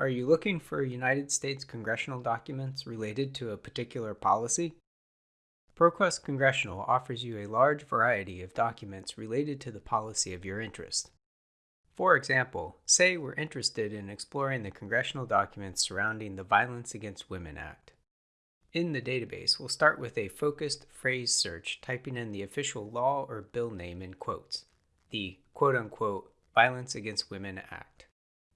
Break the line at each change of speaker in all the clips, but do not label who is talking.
Are you looking for United States congressional documents related to a particular policy? ProQuest Congressional offers you a large variety of documents related to the policy of your interest. For example, say we're interested in exploring the congressional documents surrounding the Violence Against Women Act. In the database, we'll start with a focused phrase search typing in the official law or bill name in quotes, the quote unquote Violence Against Women Act.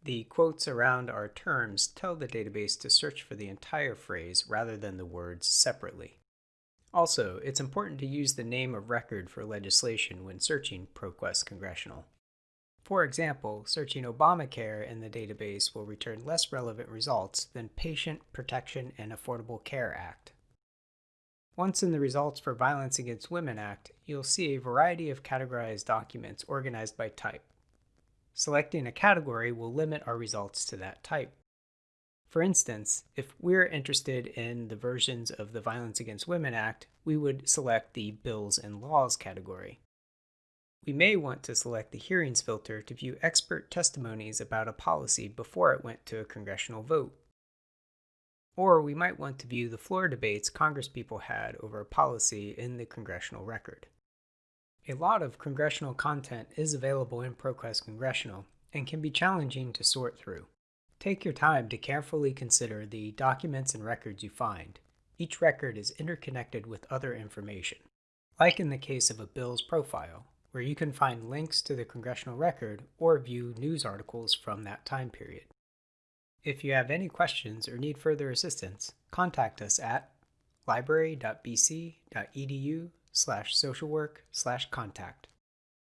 The quotes around our terms tell the database to search for the entire phrase rather than the words separately. Also, it's important to use the name of record for legislation when searching ProQuest Congressional. For example, searching Obamacare in the database will return less relevant results than Patient Protection and Affordable Care Act. Once in the Results for Violence Against Women Act, you'll see a variety of categorized documents organized by type. Selecting a category will limit our results to that type. For instance, if we're interested in the versions of the Violence Against Women Act, we would select the Bills and Laws category. We may want to select the Hearings filter to view expert testimonies about a policy before it went to a congressional vote. Or we might want to view the floor debates congresspeople had over a policy in the congressional record. A lot of congressional content is available in ProQuest Congressional and can be challenging to sort through. Take your time to carefully consider the documents and records you find. Each record is interconnected with other information. Like in the case of a bill's profile, where you can find links to the congressional record or view news articles from that time period. If you have any questions or need further assistance, contact us at library.bc.edu slash social work slash contact.